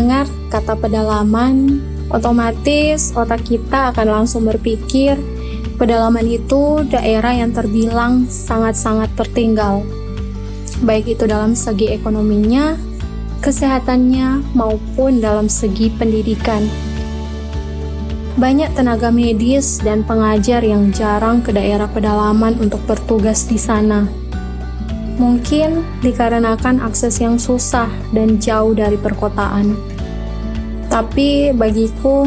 mendengar kata pedalaman, otomatis otak kita akan langsung berpikir pedalaman itu daerah yang terbilang sangat-sangat tertinggal. Baik itu dalam segi ekonominya, kesehatannya, maupun dalam segi pendidikan. Banyak tenaga medis dan pengajar yang jarang ke daerah pedalaman untuk bertugas di sana. Mungkin dikarenakan akses yang susah dan jauh dari perkotaan. Tapi bagiku,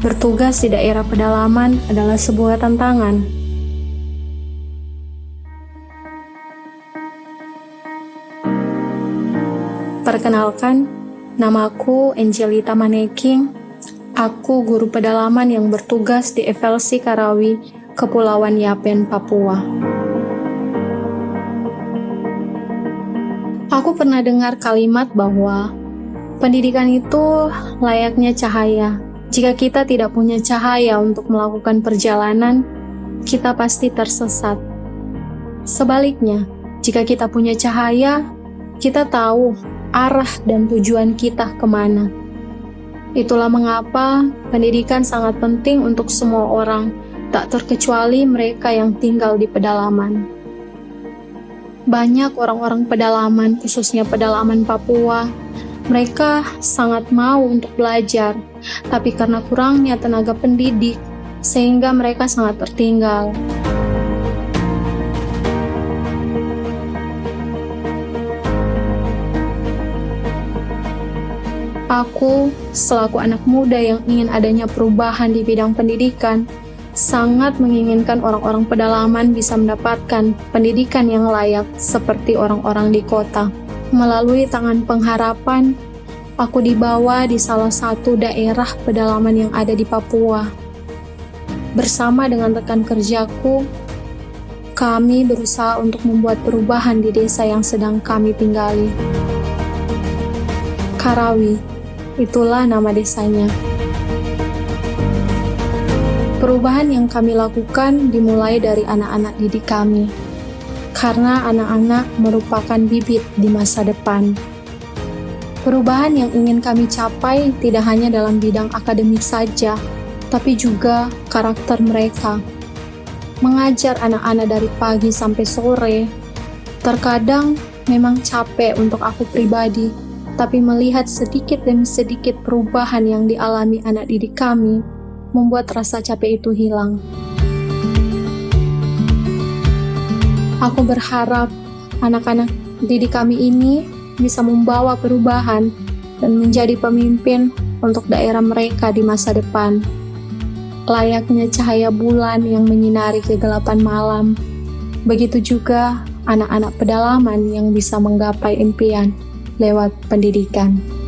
bertugas di daerah pedalaman adalah sebuah tantangan. Perkenalkan, namaku Angelita Maneking. Aku guru pedalaman yang bertugas di FLC Karawi, Kepulauan Yapen, Papua. Aku pernah dengar kalimat bahwa pendidikan itu layaknya cahaya. Jika kita tidak punya cahaya untuk melakukan perjalanan, kita pasti tersesat. Sebaliknya, jika kita punya cahaya, kita tahu arah dan tujuan kita ke mana. Itulah mengapa pendidikan sangat penting untuk semua orang, tak terkecuali mereka yang tinggal di pedalaman. Banyak orang-orang pedalaman, khususnya pedalaman Papua, mereka sangat mau untuk belajar, tapi karena kurangnya tenaga pendidik, sehingga mereka sangat tertinggal. Aku, selaku anak muda yang ingin adanya perubahan di bidang pendidikan, sangat menginginkan orang-orang pedalaman bisa mendapatkan pendidikan yang layak seperti orang-orang di kota. Melalui tangan pengharapan, aku dibawa di salah satu daerah pedalaman yang ada di Papua. Bersama dengan rekan kerjaku, kami berusaha untuk membuat perubahan di desa yang sedang kami tinggali. Karawi, itulah nama desanya. Perubahan yang kami lakukan dimulai dari anak-anak didik kami, karena anak-anak merupakan bibit di masa depan. Perubahan yang ingin kami capai tidak hanya dalam bidang akademik saja, tapi juga karakter mereka. Mengajar anak-anak dari pagi sampai sore, terkadang memang capek untuk aku pribadi, tapi melihat sedikit demi sedikit perubahan yang dialami anak didik kami membuat rasa capek itu hilang. Aku berharap anak-anak didik kami ini bisa membawa perubahan dan menjadi pemimpin untuk daerah mereka di masa depan. Layaknya cahaya bulan yang menyinari kegelapan malam, begitu juga anak-anak pedalaman yang bisa menggapai impian lewat pendidikan.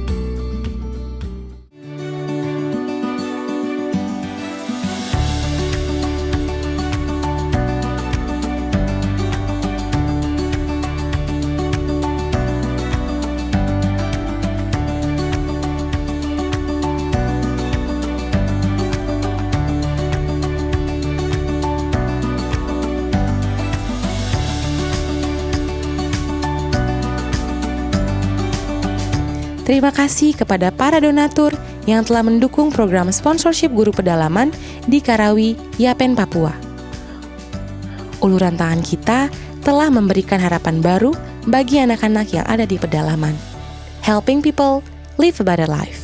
Terima kasih kepada para donatur yang telah mendukung program sponsorship guru pedalaman di Karawi, Yapen, Papua. Uluran tangan kita telah memberikan harapan baru bagi anak-anak yang ada di pedalaman. Helping people live a better life.